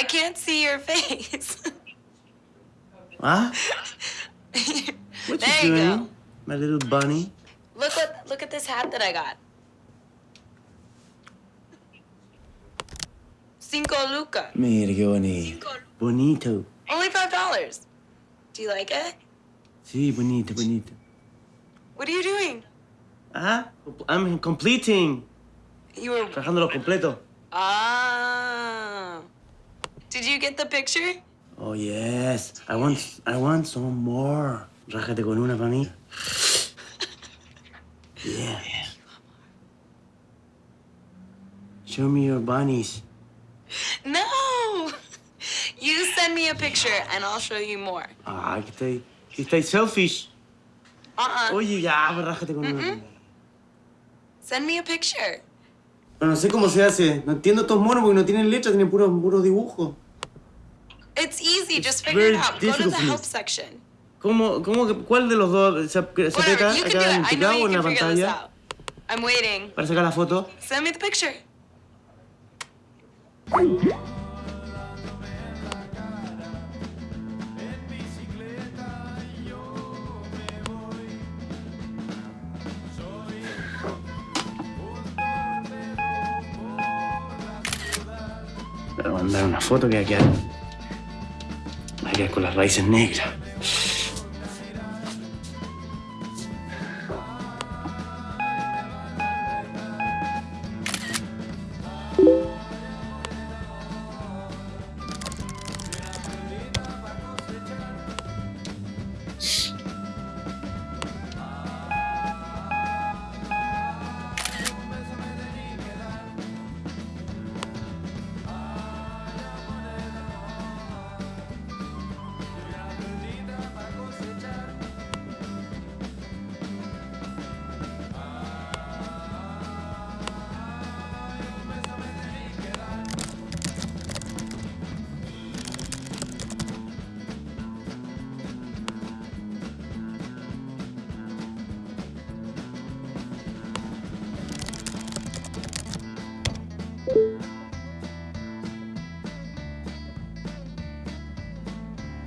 I can't see your face. Huh? What there you doing, go. my little bunny? Look what look at this hat that I got. Cinco Luca. Mira qué bonito. Bonito. Only five dollars. Do you like it? Sí, bonito, bonito. What are you doing? Ah, I'm completing. You were Trabajándolo completo. Ah. Did you get the picture? Oh, yes. I want, I want some more. Rájate con una para mí. Yeah. Show me your bunnies. No. You send me a picture and I'll show you more. Ah, que estáis, que estáis selfish. Uh-uh. Oye, ya, rájate con una. Send me a picture. Pero no sé cómo se hace. No entiendo estos monos porque no tienen letra, tienen puros puros dibujos. It's easy. Just figure it out. Go to the help section. ¿Cómo, cómo, cuál de los dos se, aprieta acá en cabo you o en la pantalla. I'm waiting. para sacar la foto? Send me the picture. Voy a mandar una foto que va a quedar, va a con las raíces negras.